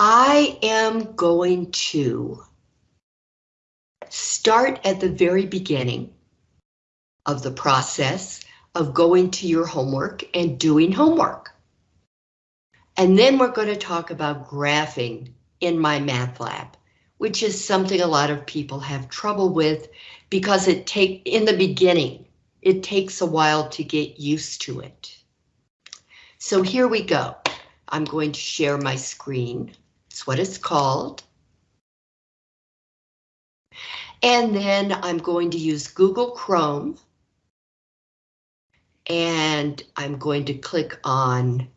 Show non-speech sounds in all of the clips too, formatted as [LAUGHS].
I am going to start at the very beginning of the process of going to your homework and doing homework. And then we're going to talk about graphing in MyMathLab, which is something a lot of people have trouble with because it take in the beginning, it takes a while to get used to it. So here we go. I'm going to share my screen. It's what it's called. And then I'm going to use Google Chrome. And I'm going to click on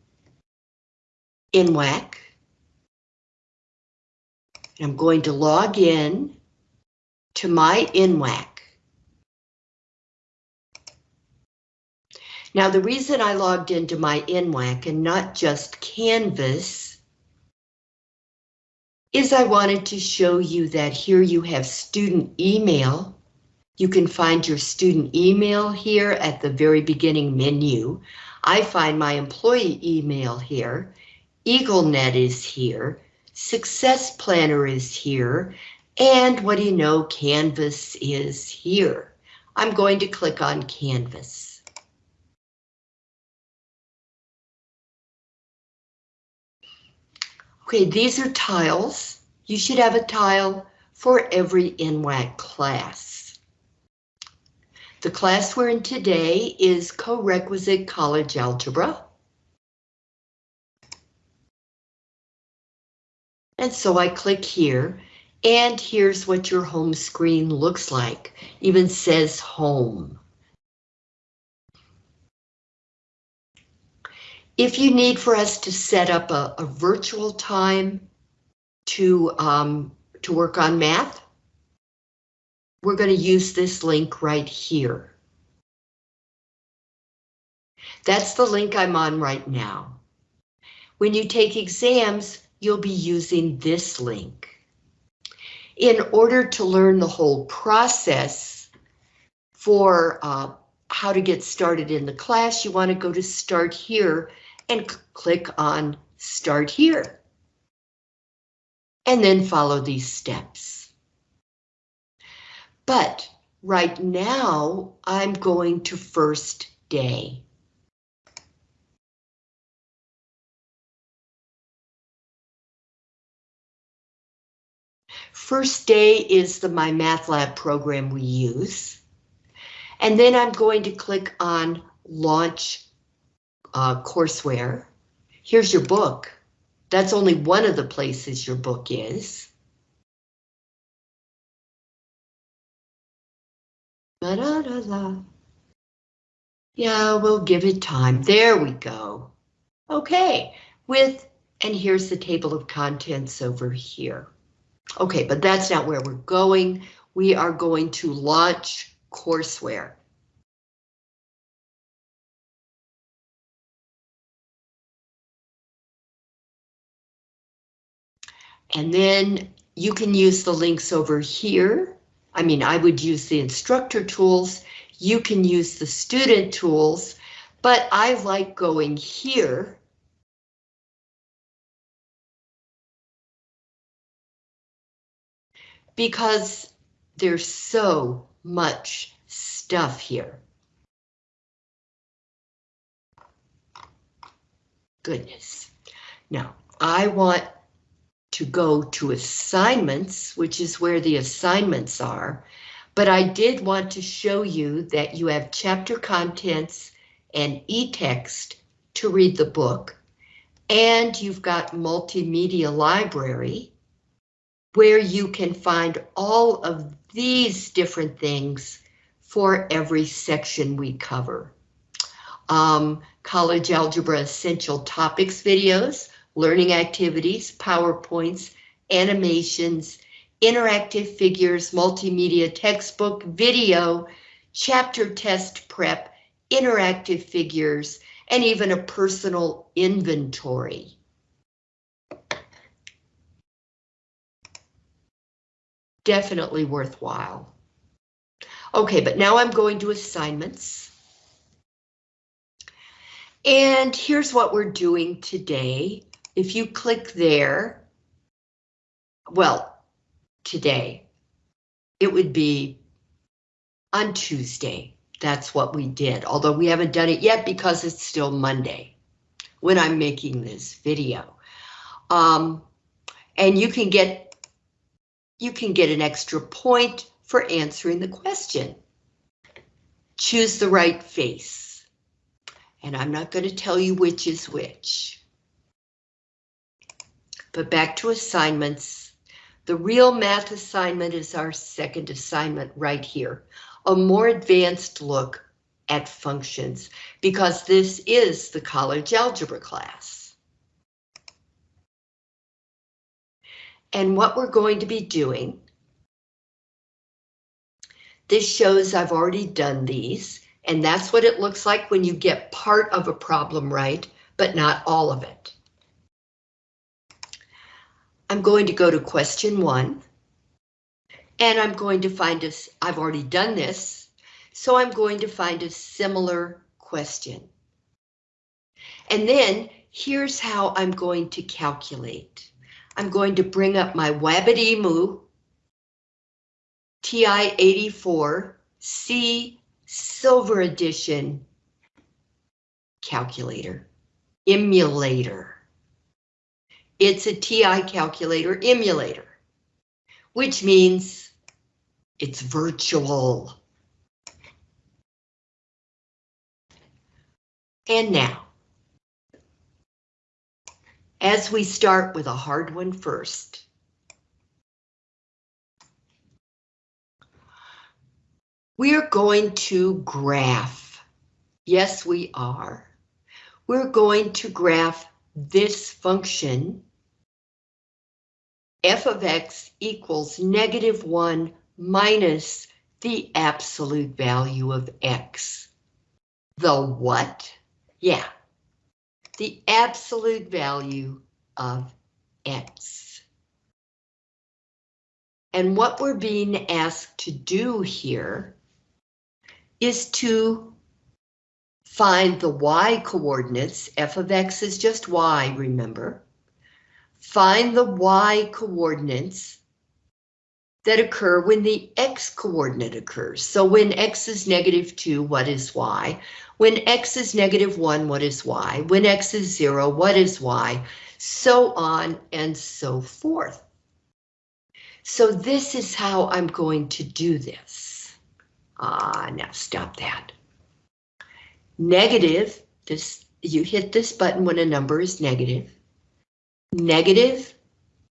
NWAC. I'm going to log in to my NWAC. Now the reason I logged into my NWAC and not just Canvas is I wanted to show you that here you have student email. You can find your student email here at the very beginning menu. I find my employee email here. EagleNet is here. Success Planner is here. And what do you know, Canvas is here. I'm going to click on Canvas. Okay, these are tiles. You should have a tile for every NWAC class. The class we're in today is co-requisite college algebra. And so I click here, and here's what your home screen looks like. Even says home. If you need for us to set up a, a virtual time to, um, to work on math, we're going to use this link right here. That's the link I'm on right now. When you take exams, you'll be using this link. In order to learn the whole process for uh, how to get started in the class, you want to go to Start Here and click on Start Here. And then follow these steps. But right now, I'm going to first day. First day is the MyMathLab program we use. And then I'm going to click on Launch uh, courseware. Here's your book. That's only one of the places your book is. Da -da -da. Yeah, we'll give it time. There we go. Okay, with, and here's the table of contents over here. Okay, but that's not where we're going. We are going to launch courseware. And then you can use the links over here. I mean, I would use the instructor tools. You can use the student tools, but I like going here. Because there's so much stuff here. Goodness. Now, I want to go to assignments, which is where the assignments are, but I did want to show you that you have chapter contents and e-text to read the book, and you've got multimedia library, where you can find all of these different things for every section we cover. Um, college Algebra Essential Topics videos, learning activities, PowerPoints, animations, interactive figures, multimedia textbook, video, chapter test prep, interactive figures, and even a personal inventory. Definitely worthwhile. Okay, but now I'm going to assignments. And here's what we're doing today. If you click there, well, today. It would be on Tuesday. That's what we did, although we haven't done it yet because it's still Monday when I'm making this video. Um, and you can get you can get an extra point for answering the question. Choose the right face. And I'm not going to tell you which is which. But back to assignments. The real math assignment is our second assignment right here. A more advanced look at functions because this is the college algebra class. And what we're going to be doing, this shows I've already done these, and that's what it looks like when you get part of a problem right, but not all of it. I'm going to go to question one. And I'm going to find a, I've already done this, so I'm going to find a similar question. And then here's how I'm going to calculate. I'm going to bring up my Wabbitemu TI-84 C Silver Edition calculator, emulator. It's a TI calculator emulator, which means it's virtual. And now, as we start with a hard one first. We're going to graph. Yes, we are. We're going to graph this function f of x equals negative 1 minus the absolute value of x. The what? Yeah, the absolute value of x. And what we're being asked to do here is to find the y coordinates. f of x is just y, remember. Find the y coordinates that occur when the x coordinate occurs. So when x is negative 2, what is y? When x is negative 1, what is y? When x is 0, what is y? So on and so forth. So this is how I'm going to do this. Ah, now stop that. Negative, this you hit this button when a number is negative negative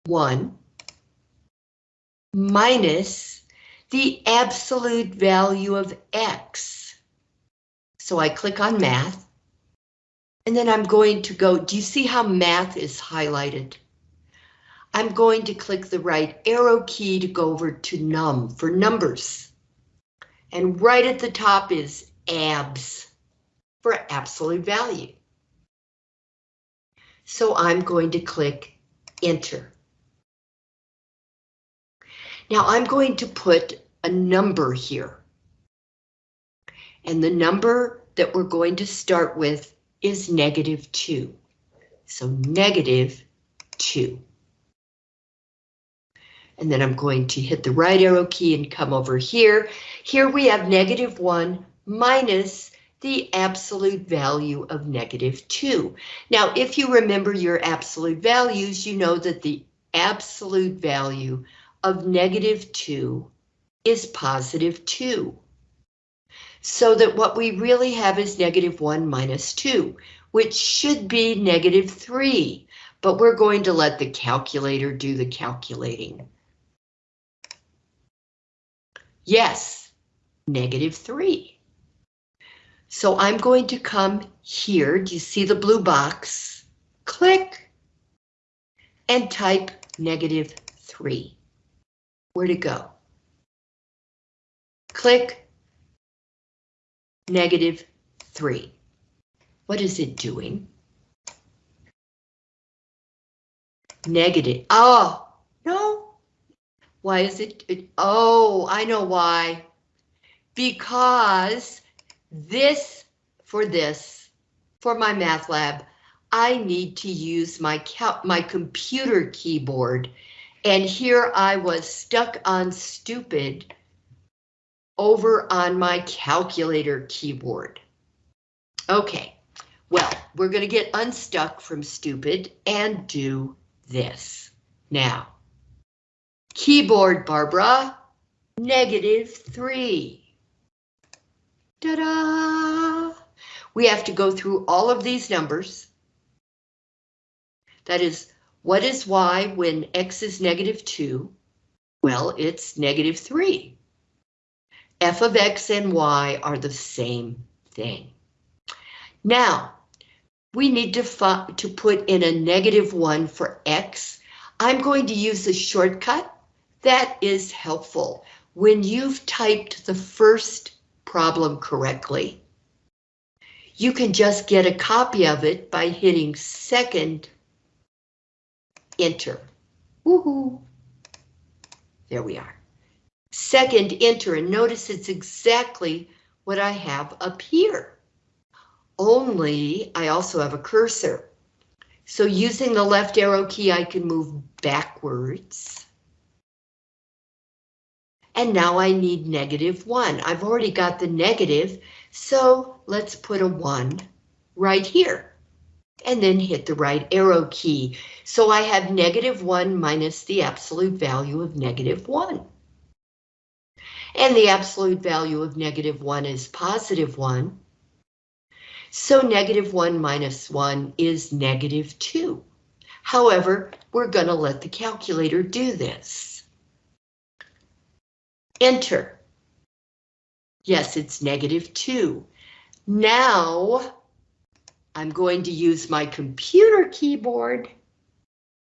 1 minus the absolute value of x. So I click on math, and then I'm going to go, do you see how math is highlighted? I'm going to click the right arrow key to go over to num for numbers. And right at the top is abs for absolute value. So I'm going to click enter. Now I'm going to put a number here. And the number that we're going to start with is negative 2. So negative 2. And then I'm going to hit the right arrow key and come over here. Here we have negative 1 minus the absolute value of negative 2. Now, if you remember your absolute values, you know that the absolute value of negative 2 is positive 2. So that what we really have is negative 1 minus 2, which should be negative 3, but we're going to let the calculator do the calculating. Yes, negative 3. So I'm going to come here. Do you see the blue box? Click and type negative 3. Where to go? Click negative 3. What is it doing? Negative. Oh, no. Why is it? it oh, I know why. Because this for this, for MyMathLab, I need to use my my computer keyboard And here I was stuck on stupid over on my calculator keyboard. Okay, well, we're going to get unstuck from stupid and do this. Now, keyboard, Barbara, negative three. Ta-da! We have to go through all of these numbers. That is, what is y when x is negative 2? Well, it's negative 3. f of x and y are the same thing. Now, we need to, to put in a negative 1 for x. I'm going to use a shortcut. That is helpful. When you've typed the first problem correctly, you can just get a copy of it by hitting second enter. Woohoo! There we are. Second enter, and notice it's exactly what I have up here. Only I also have a cursor. So using the left arrow key, I can move backwards. And now I need negative one. I've already got the negative, so let's put a one right here and then hit the right arrow key. So I have negative 1 minus the absolute value of negative 1. And the absolute value of negative 1 is positive 1. So negative 1 minus 1 is negative 2. However, we're going to let the calculator do this. Enter. Yes, it's negative 2. Now, I'm going to use my computer keyboard,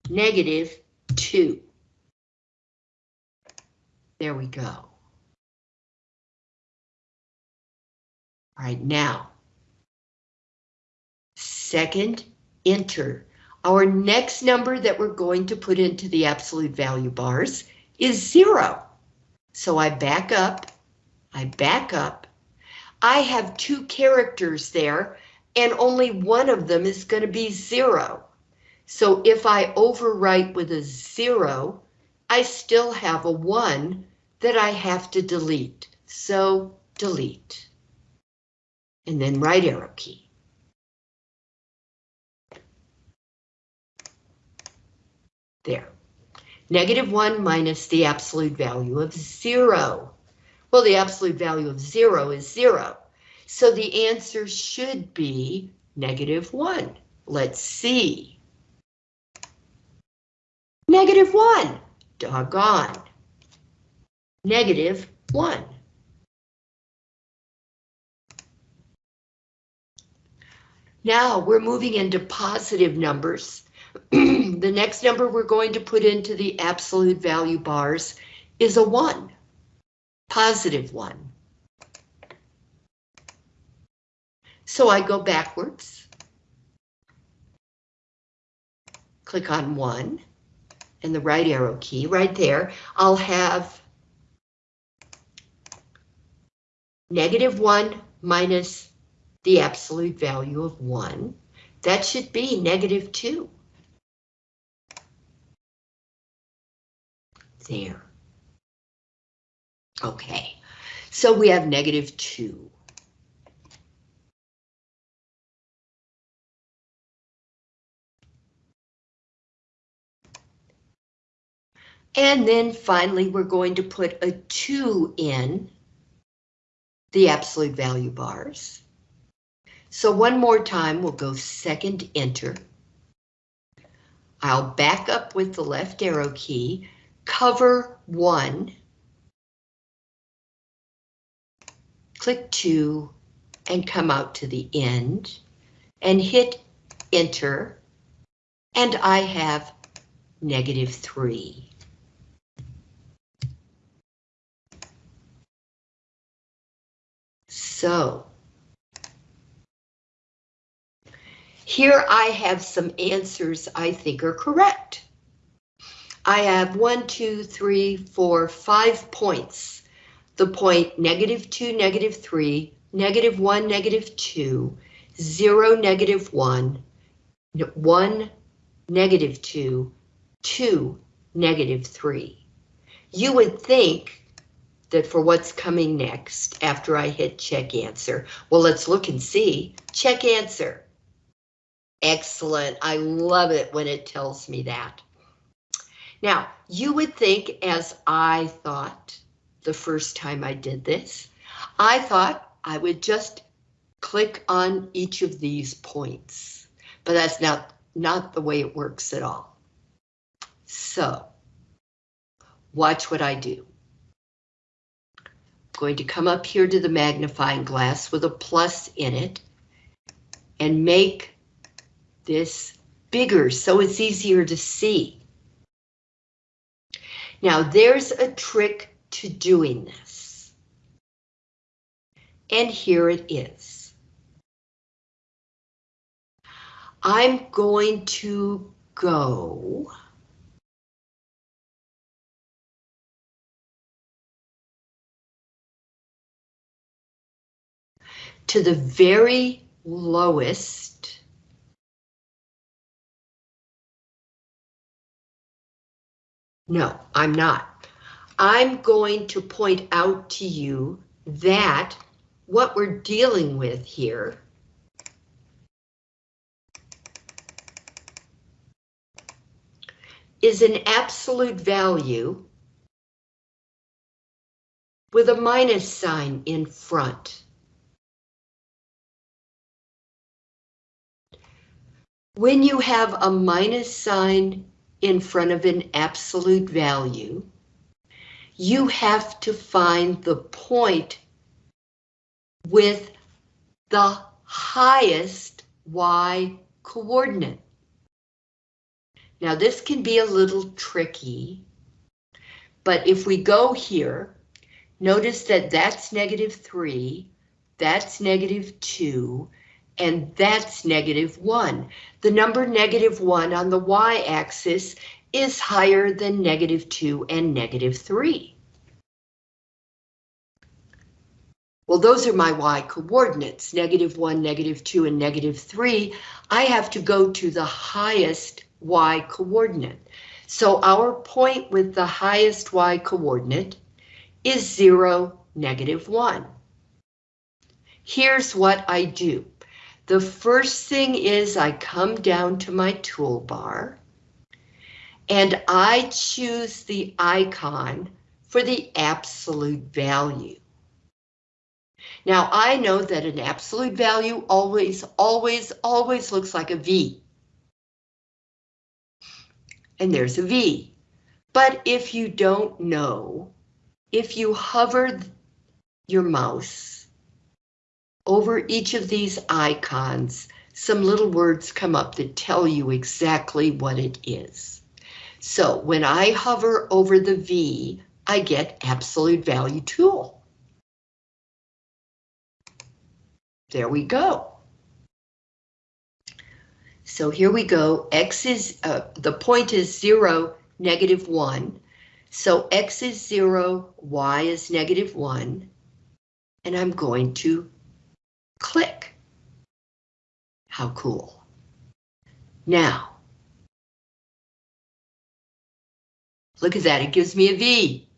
negative 2. There we go. All right, now, second, enter. Our next number that we're going to put into the absolute value bars is zero. So I back up, I back up. I have two characters there and only one of them is going to be zero. So if I overwrite with a zero, I still have a one that I have to delete. So delete. And then right arrow key. There. Negative one minus the absolute value of zero. Well, the absolute value of zero is zero. So the answer should be negative 1. Let's see. Negative 1. Doggone. Negative 1. Now we're moving into positive numbers. [CLEARS THROAT] the next number we're going to put into the absolute value bars is a 1. Positive 1. So I go backwards. Click on one and the right arrow key right there. I'll have negative one minus the absolute value of one. That should be negative two. There. Okay, so we have negative two. And then finally, we're going to put a 2 in the absolute value bars. So one more time, we'll go second enter. I'll back up with the left arrow key, cover 1, click 2, and come out to the end, and hit enter, and I have negative 3. So here I have some answers I think are correct. I have one, two, three, four, five points. The point negative two, negative three, negative one, negative two, zero, negative one, one, negative two, two, negative 3. You would think that for what's coming next after I hit check answer, well, let's look and see. Check answer. Excellent. I love it when it tells me that. Now, you would think, as I thought the first time I did this, I thought I would just click on each of these points, but that's not, not the way it works at all. So, watch what I do. I'm going to come up here to the magnifying glass with a plus in it and make this bigger so it's easier to see. Now there's a trick to doing this. And here it is. I'm going to go to the very lowest No, I'm not. I'm going to point out to you that what we're dealing with here is an absolute value with a minus sign in front. When you have a minus sign in front of an absolute value, you have to find the point with the highest y coordinate. Now this can be a little tricky, but if we go here, notice that that's negative 3, that's negative 2, and that's negative 1. The number negative 1 on the y-axis is higher than negative 2 and negative 3. Well, those are my y coordinates, negative 1, negative 2, and negative 3. I have to go to the highest y coordinate. So our point with the highest y coordinate is 0, negative 1. Here's what I do. The first thing is I come down to my toolbar and I choose the icon for the absolute value. Now I know that an absolute value always, always, always looks like a V. And there's a V. But if you don't know, if you hover your mouse over each of these icons, some little words come up that tell you exactly what it is. So when I hover over the V, I get absolute value tool. There we go. So here we go. X is, uh, the point is zero, negative one. So X is zero, Y is negative one. And I'm going to Click. How cool. Now, look at that, it gives me a V.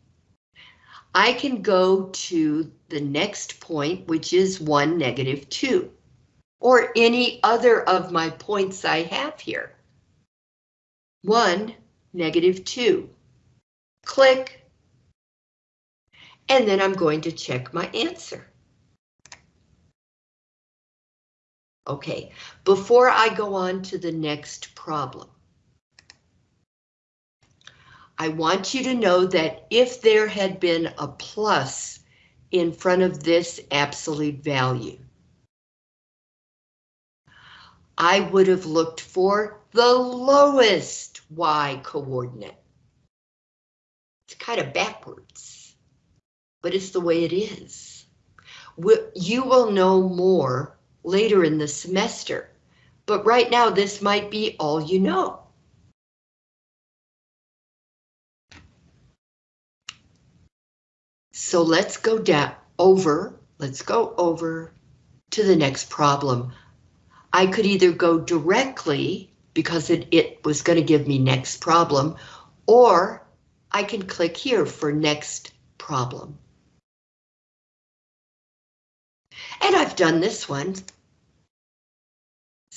I can go to the next point, which is 1, negative 2, or any other of my points I have here. 1, negative 2. Click. And then I'm going to check my answer. Okay, before I go on to the next problem, I want you to know that if there had been a plus in front of this absolute value, I would have looked for the lowest y coordinate. It's kind of backwards, but it's the way it is. You will know more later in the semester, but right now this might be all you know. So let's go down over, let's go over to the next problem. I could either go directly because it, it was going to give me next problem, or I can click here for next problem. And I've done this one.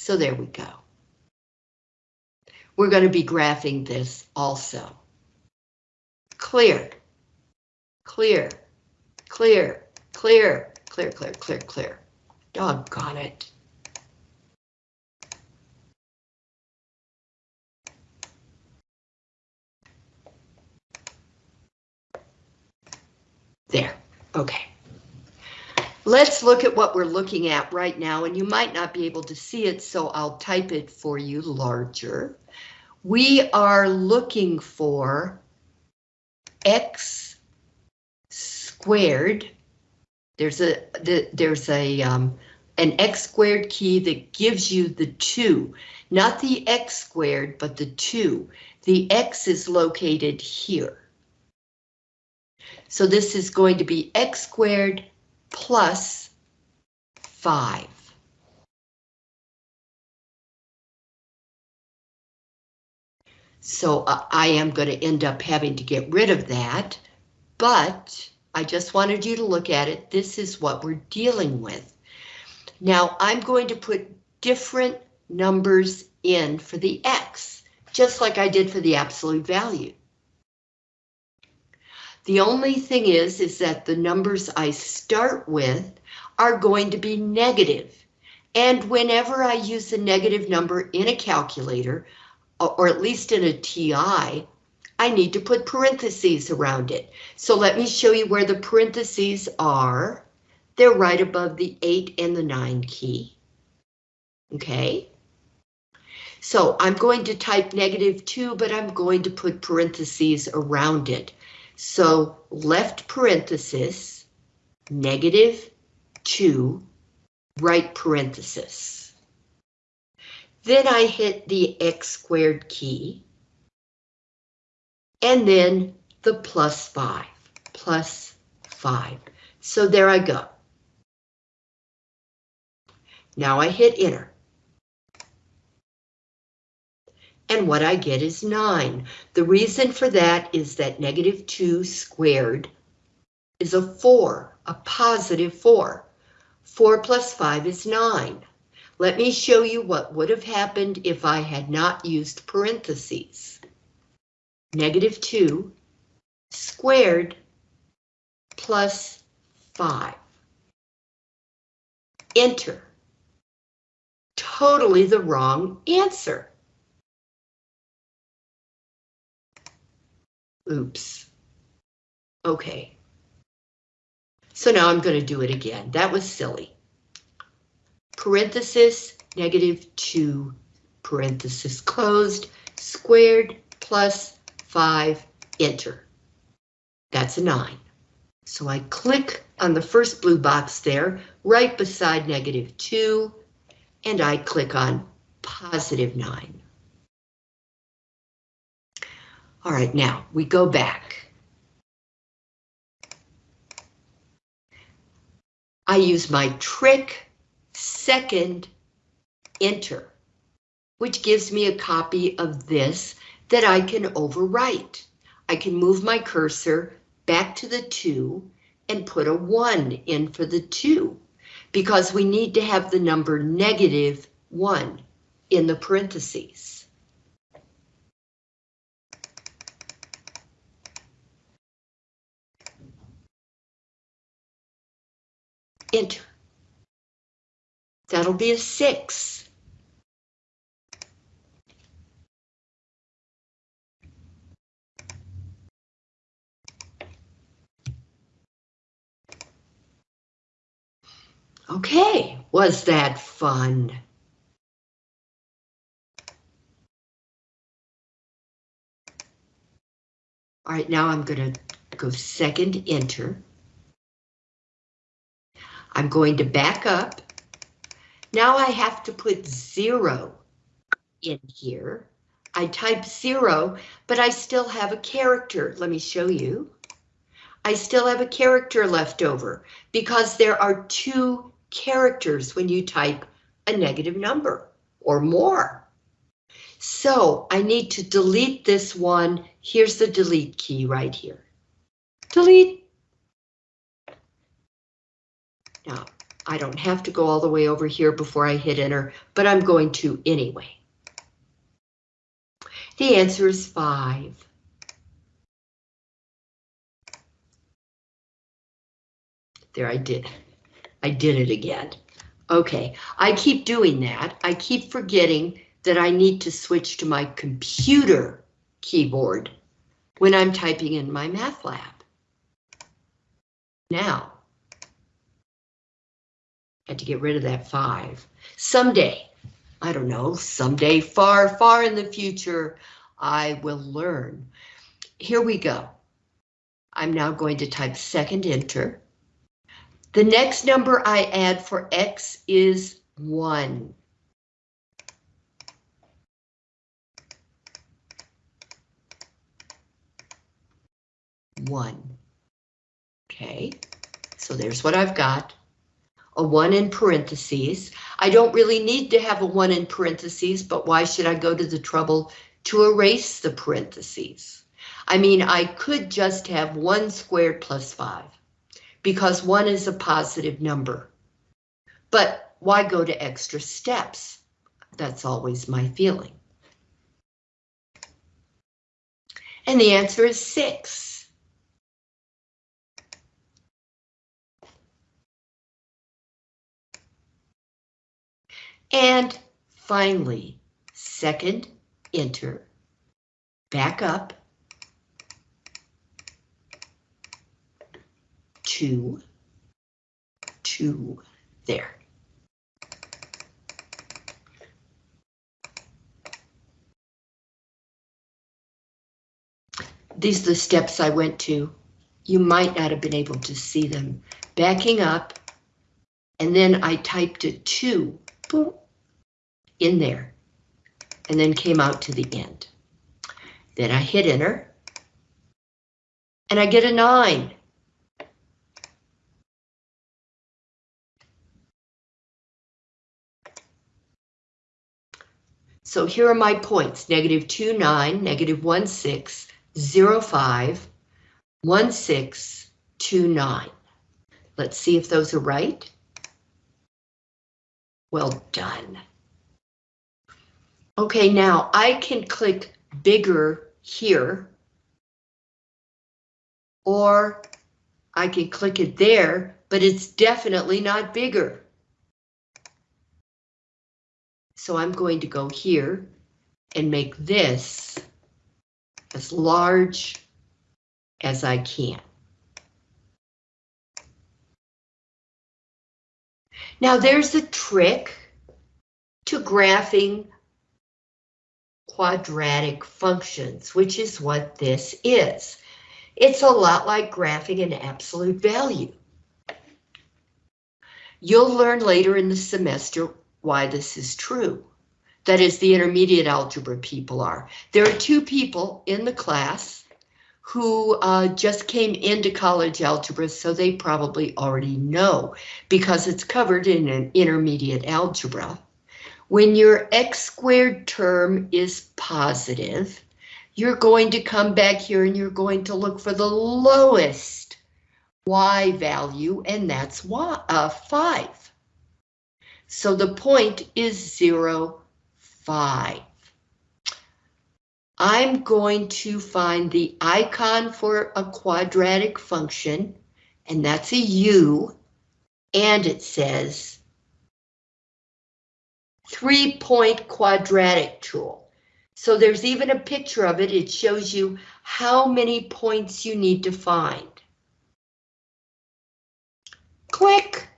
So there we go. We're going to be graphing this also. Clear, clear, clear, clear, clear, clear, clear, clear. Doggone it. There, okay. Let's look at what we're looking at right now, and you might not be able to see it, so I'll type it for you larger. We are looking for x squared. There's a the, there's a um, an x squared key that gives you the two, not the x squared, but the two. The x is located here. So this is going to be x squared plus 5. So uh, I am going to end up having to get rid of that, but I just wanted you to look at it. This is what we're dealing with. Now I'm going to put different numbers in for the X, just like I did for the absolute value. The only thing is, is that the numbers I start with are going to be negative. And whenever I use a negative number in a calculator, or at least in a TI, I need to put parentheses around it. So let me show you where the parentheses are. They're right above the 8 and the 9 key. Okay. So I'm going to type negative 2, but I'm going to put parentheses around it. So left parenthesis, negative 2, right parenthesis. Then I hit the x squared key. And then the plus 5, plus 5. So there I go. Now I hit enter and what I get is 9. The reason for that is that negative 2 squared is a 4, a positive 4. 4 plus 5 is 9. Let me show you what would have happened if I had not used parentheses. Negative 2 squared plus 5. Enter. Totally the wrong answer. Oops. Okay. So now I'm going to do it again. That was silly. Parenthesis, negative 2, parenthesis closed, squared plus 5, enter. That's a 9. So I click on the first blue box there, right beside negative 2, and I click on positive 9. All right, now we go back. I use my trick second enter, which gives me a copy of this that I can overwrite. I can move my cursor back to the 2 and put a 1 in for the 2 because we need to have the number negative 1 in the parentheses. Enter. That'll be a six. Okay, was that fun? All right, now I'm going to go second enter. I'm going to back up. Now I have to put zero in here. I type zero, but I still have a character. Let me show you. I still have a character left over because there are two characters when you type a negative number or more. So I need to delete this one here's the delete key right here. Delete. Now, I don't have to go all the way over here before I hit enter, but I'm going to anyway. The answer is five. There I did. I did it again. Okay, I keep doing that. I keep forgetting that I need to switch to my computer keyboard when I'm typing in MyMathLab. Now, had to get rid of that five. Someday, I don't know, someday far, far in the future, I will learn. Here we go. I'm now going to type second enter. The next number I add for X is one. One. Okay, so there's what I've got. A one in parentheses. I don't really need to have a one in parentheses, but why should I go to the trouble to erase the parentheses? I mean, I could just have one squared plus five because one is a positive number. But why go to extra steps? That's always my feeling. And the answer is six. And finally, second, enter, back up, two, two, there. These are the steps I went to. You might not have been able to see them. Backing up, and then I typed a two in there, and then came out to the end. Then I hit enter, and I get a nine. So here are my points, negative 2, 9, negative 1, 6, 0, 5, 1, 6, 2, 9. Let's see if those are right. Well done. Okay, now I can click bigger here. Or I can click it there, but it's definitely not bigger. So I'm going to go here and make this as large as I can. Now there's a trick to graphing quadratic functions, which is what this is. It's a lot like graphing an absolute value. You'll learn later in the semester why this is true. That is, the intermediate algebra people are. There are two people in the class who uh, just came into college algebra, so they probably already know because it's covered in an intermediate algebra. When your x squared term is positive, you're going to come back here and you're going to look for the lowest y value, and that's y, uh, 5. So the point is 0, 5. I'm going to find the icon for a quadratic function, and that's a u, and it says three-point quadratic tool. So there's even a picture of it. It shows you how many points you need to find. Click.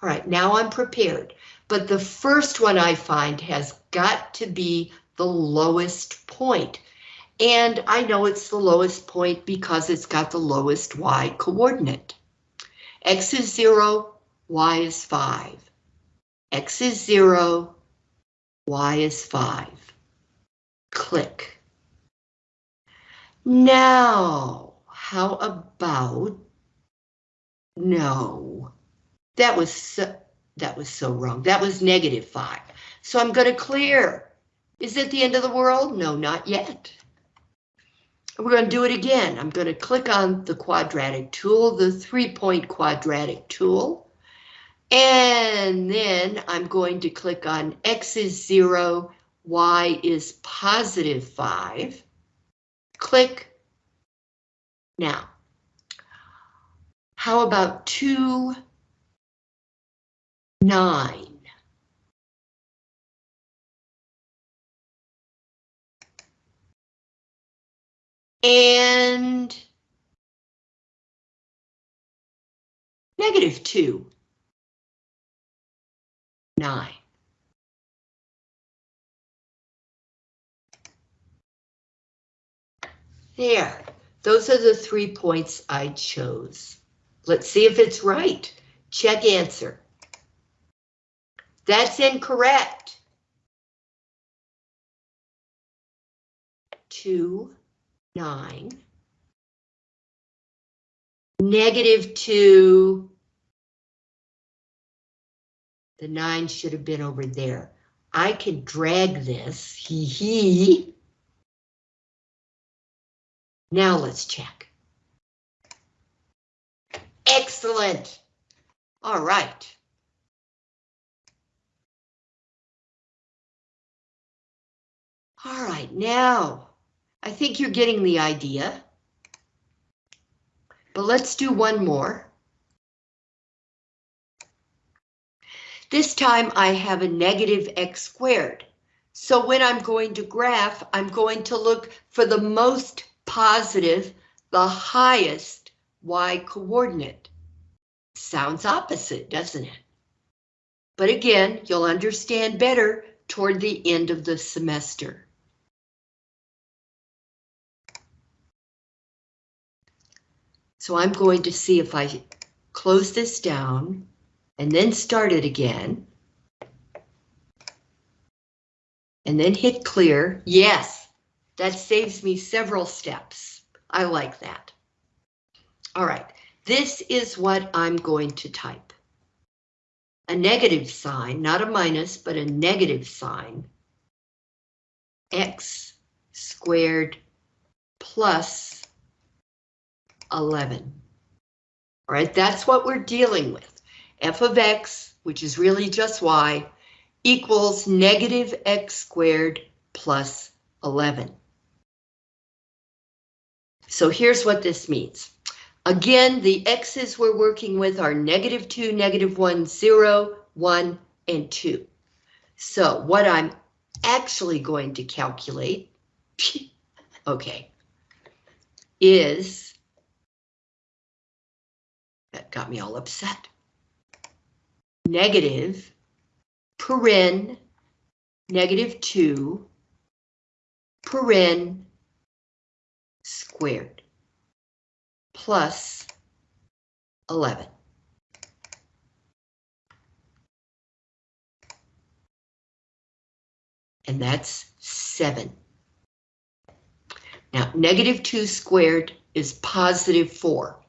All right, now I'm prepared, but the first one I find has got to be the lowest point. And I know it's the lowest point because it's got the lowest y coordinate. X is zero, Y is five. X is zero, Y is five. Click. Now, how about, no, that was so, that was so wrong. That was negative five. So I'm going to clear. Is it the end of the world? No, not yet. We're going to do it again. I'm going to click on the quadratic tool, the three-point quadratic tool. And then I'm going to click on X is 0, Y is positive 5. Click. Now, how about 2, 9? And negative 2, 9. There, those are the three points I chose. Let's see if it's right. Check answer. That's incorrect. Two, nine. Negative two. The nine should have been over there. I can drag this, hee hee. Now let's check. Excellent. All right. All right, now, I think you're getting the idea. But let's do one more. This time I have a negative x squared. So when I'm going to graph, I'm going to look for the most positive, the highest y coordinate. Sounds opposite, doesn't it? But again, you'll understand better toward the end of the semester. So I'm going to see if I close this down and then start it again. And then hit clear. Yes, that saves me several steps. I like that. All right, this is what I'm going to type. A negative sign, not a minus, but a negative sign. X squared plus 11. All right, that's what we're dealing with. f of x, which is really just y, equals negative x squared plus 11. So here's what this means. Again, the x's we're working with are negative 2, negative 1, 0, 1, and 2. So what I'm actually going to calculate, [LAUGHS] okay, is, that got me all upset, negative, paren, negative 2, paren, squared plus 11. And that's 7. Now, negative 2 squared is positive 4,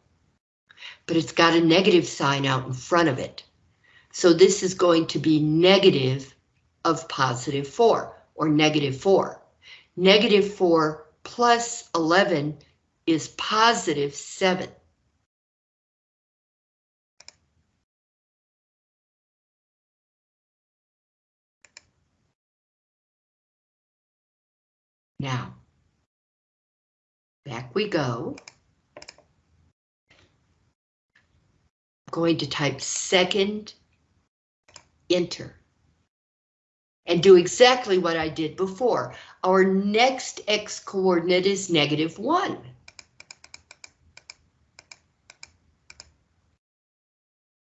but it's got a negative sign out in front of it. So this is going to be negative of positive 4, or negative 4. Negative 4 plus 11 is positive 7. Now, back we go. Going to type second, enter and do exactly what I did before. Our next x coordinate is negative 1.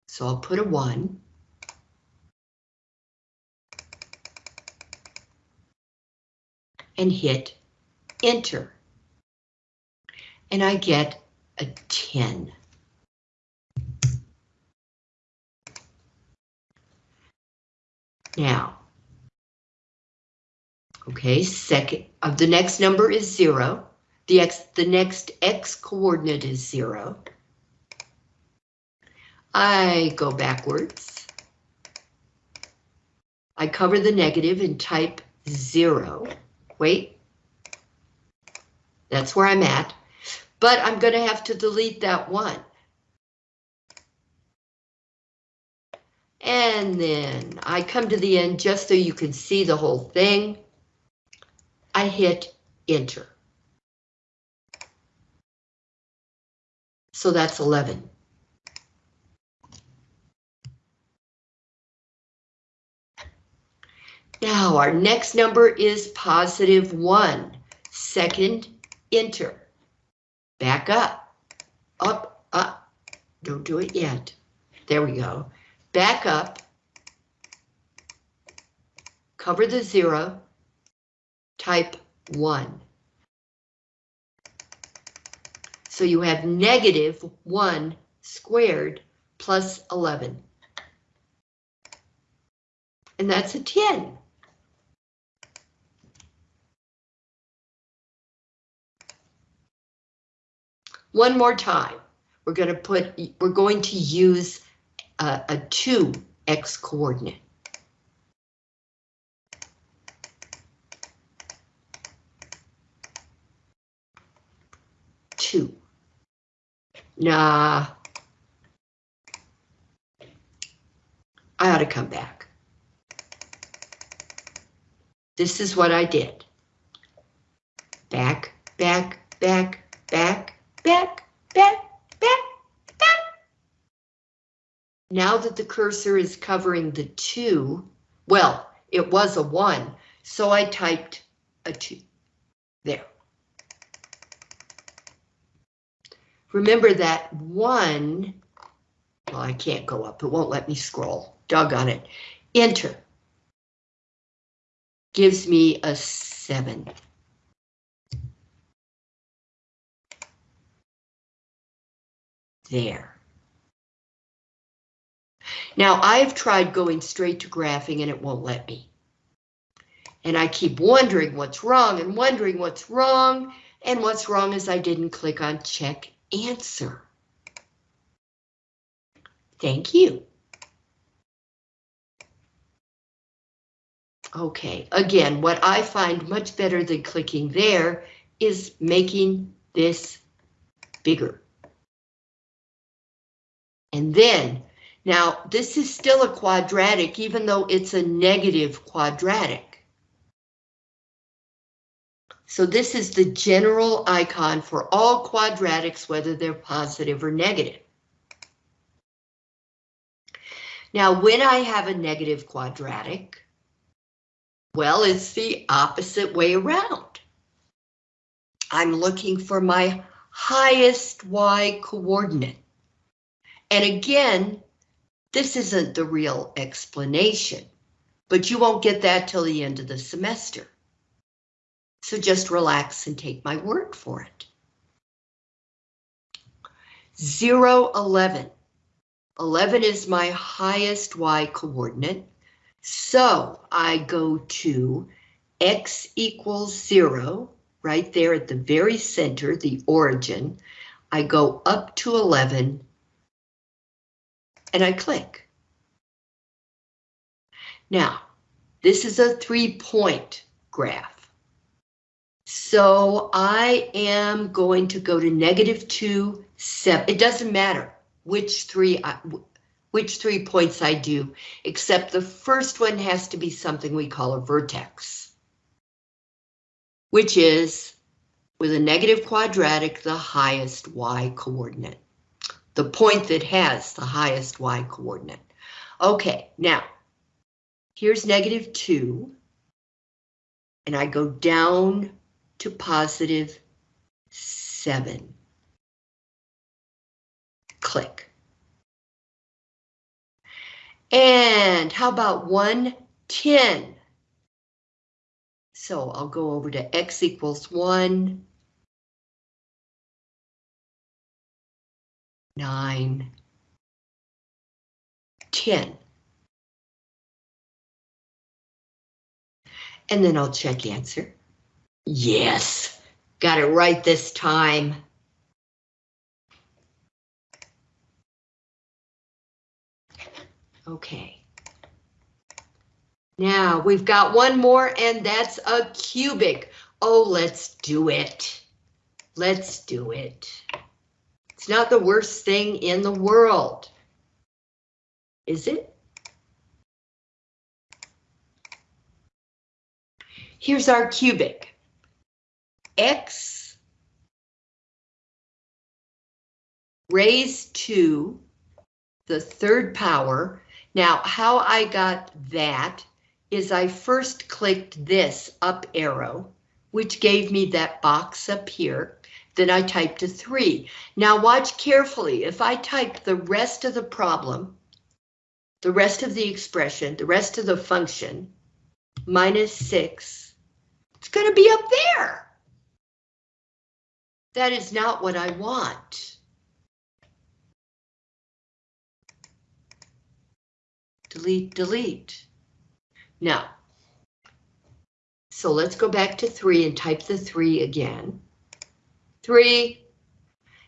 So I'll put a 1. And hit enter. And I get a 10. Now, Okay, second of uh, the next number is zero. The x the next x coordinate is zero. I go backwards. I cover the negative and type zero. Wait. That's where I'm at. But I'm going to have to delete that one. And then I come to the end just so you can see the whole thing. I hit enter. So that's 11. Now our next number is positive one. Second, enter. Back up, up, up. Don't do it yet. There we go. Back up. Cover the zero. Type one. So you have negative one squared plus 11. And that's a 10. One more time. We're going to put, we're going to use a, a 2x coordinate. Two. Nah. I ought to come back. This is what I did. Back, back, back, back, back, back, back, back. Now that the cursor is covering the two, well, it was a one, so I typed a two there. Remember that one, well, I can't go up, it won't let me scroll, doggone it. Enter. Gives me a seven. there. Now I've tried going straight to graphing and it won't let me. And I keep wondering what's wrong and wondering what's wrong. And what's wrong is I didn't click on check answer. Thank you. Okay, again, what I find much better than clicking there is making this bigger. And then, now this is still a quadratic, even though it's a negative quadratic. So this is the general icon for all quadratics, whether they're positive or negative. Now, when I have a negative quadratic, well, it's the opposite way around. I'm looking for my highest y coordinate. And again, this isn't the real explanation, but you won't get that till the end of the semester. So just relax and take my word for it. 0, 11. 11 is my highest y coordinate. So I go to x equals 0, right there at the very center, the origin. I go up to 11 and I click. Now, this is a three-point graph. So I am going to go to negative two, seven. It doesn't matter which three, uh, which three points I do, except the first one has to be something we call a vertex, which is with a negative quadratic, the highest y coordinate the point that has the highest y coordinate. Okay, now, here's negative 2, and I go down to positive 7. Click. And how about 110? So I'll go over to x equals 1, nine, ten. And then I'll check answer. Yes, got it right this time. Okay. Now we've got one more and that's a cubic. Oh, let's do it. Let's do it. It's not the worst thing in the world. Is it? Here's our cubic. X raised to the third power. Now, how I got that is I first clicked this up arrow, which gave me that box up here. Then I typed a three. Now watch carefully. If I type the rest of the problem, the rest of the expression, the rest of the function, minus six, it's going to be up there. That is not what I want. Delete, delete. Now, so let's go back to three and type the three again. Three.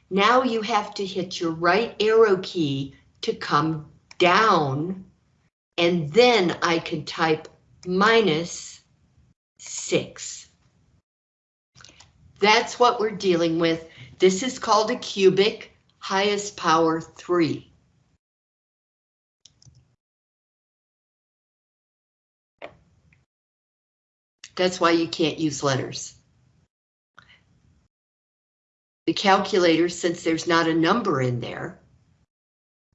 Now you have to hit your right arrow key to come down, and then I can type minus six. That's what we're dealing with. This is called a cubic, highest power three. That's why you can't use letters. The calculator, since there's not a number in there,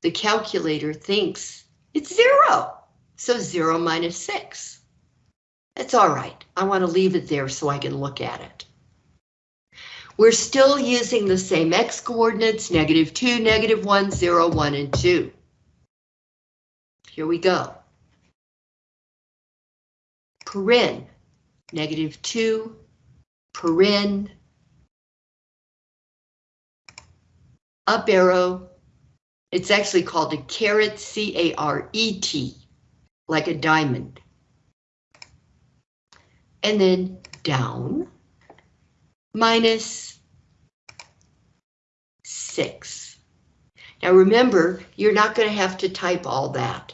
the calculator thinks it's zero. So zero minus six. That's all right. I want to leave it there so I can look at it. We're still using the same x coordinates, negative 2, negative 1, 0, 1, and 2. Here we go. Paren, negative 2, paren, up arrow. It's actually called a caret, C-A-R-E-T, like a diamond. And then down, minus six. Now remember, you're not going to have to type all that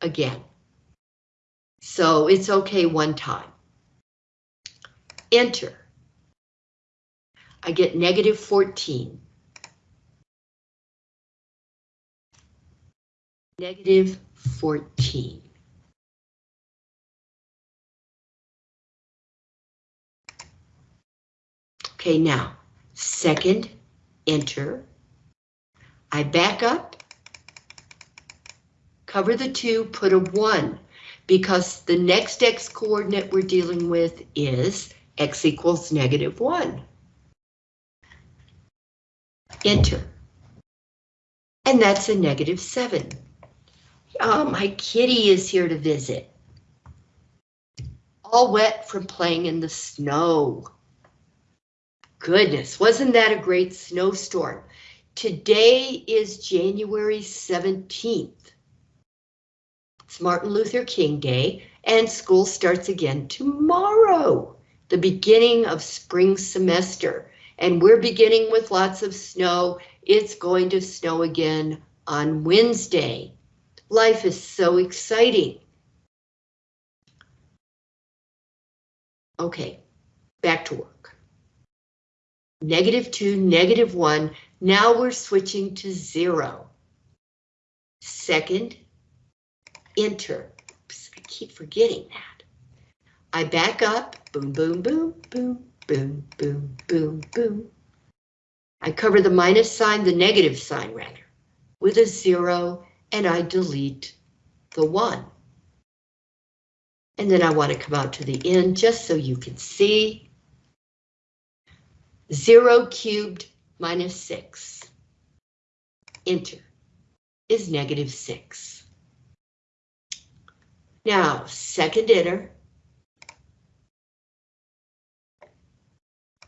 again. So it's okay one time. Enter. I get negative 14. Negative 14. Okay, now, second, enter. I back up, cover the two, put a one, because the next x coordinate we're dealing with is x equals negative one. Enter. And that's a negative seven. Oh, my kitty is here to visit. All wet from playing in the snow. Goodness, wasn't that a great snowstorm? Today is January 17th. It's Martin Luther King Day, and school starts again tomorrow, the beginning of spring semester. And we're beginning with lots of snow. It's going to snow again on Wednesday. Life is so exciting. Okay, back to work. Negative 2, negative 1. Now we're switching to 0. Second, enter. Oops, I keep forgetting that. I back up. Boom, boom, boom, boom, boom, boom, boom, boom. I cover the minus sign, the negative sign rather, with a 0 and I delete the one. And then I want to come out to the end just so you can see. Zero cubed minus six. Enter is negative six. Now, second enter.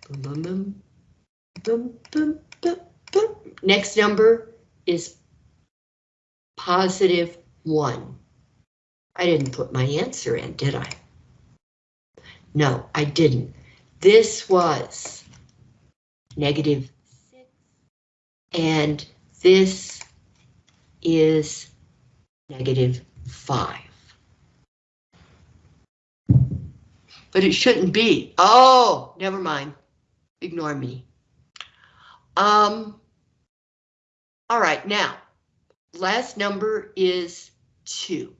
Boom, boom, boom, boom, boom, boom. Next number is positive 1. I didn't put my answer in, did I? No, I didn't. This was negative 6, and this is negative 5. But it shouldn't be. Oh, never mind. Ignore me. Um, all right, now, last number is two.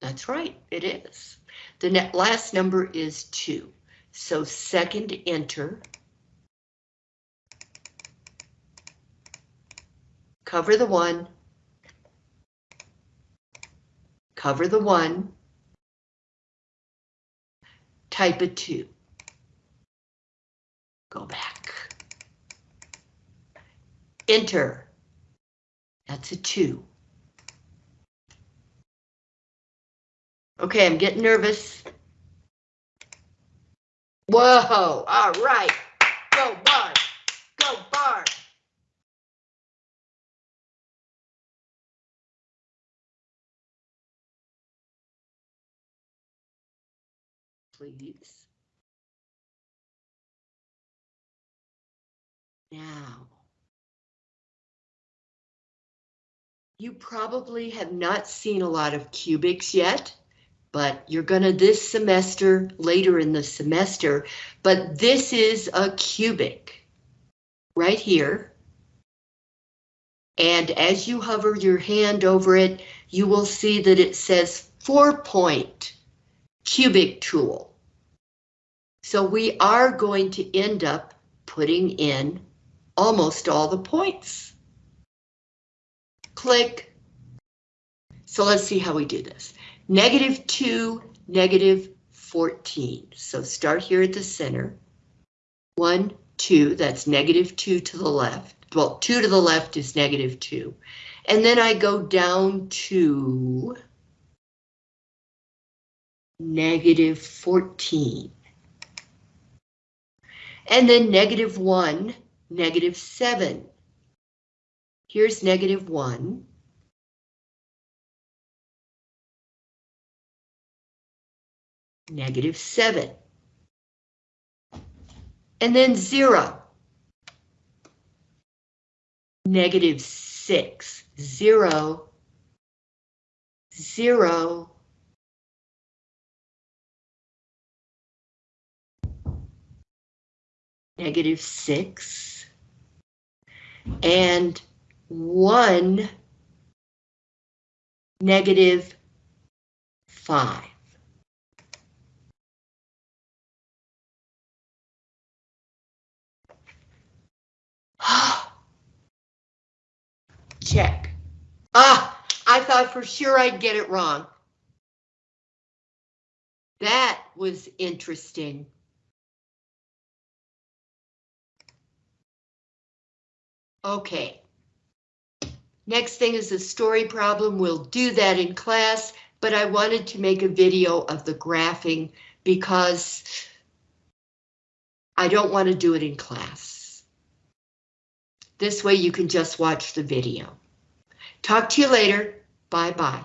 That's right, it is. The net last number is two. So second enter. Cover the one. Cover the one. Type a two. Go back. Enter. That's a two. Okay, I'm getting nervous. Whoa, all right. Go Barb, go Barb. Please. Now. You probably have not seen a lot of cubics yet but you're gonna this semester, later in the semester, but this is a cubic right here. And as you hover your hand over it, you will see that it says four point cubic tool. So we are going to end up putting in almost all the points. Click. So let's see how we do this negative 2, negative 14. So start here at the center. 1, 2, that's negative 2 to the left. Well, 2 to the left is negative 2. And then I go down to negative 14. And then negative 1, negative 7. Here's negative 1. negative 7. And then 0. Negative 6. 0. 0. Negative 6. And 1. Negative 5. [GASPS] Check. Ah, I thought for sure I'd get it wrong. That was interesting. Okay. Next thing is a story problem. We'll do that in class, but I wanted to make a video of the graphing because I don't want to do it in class. This way you can just watch the video. Talk to you later. Bye bye.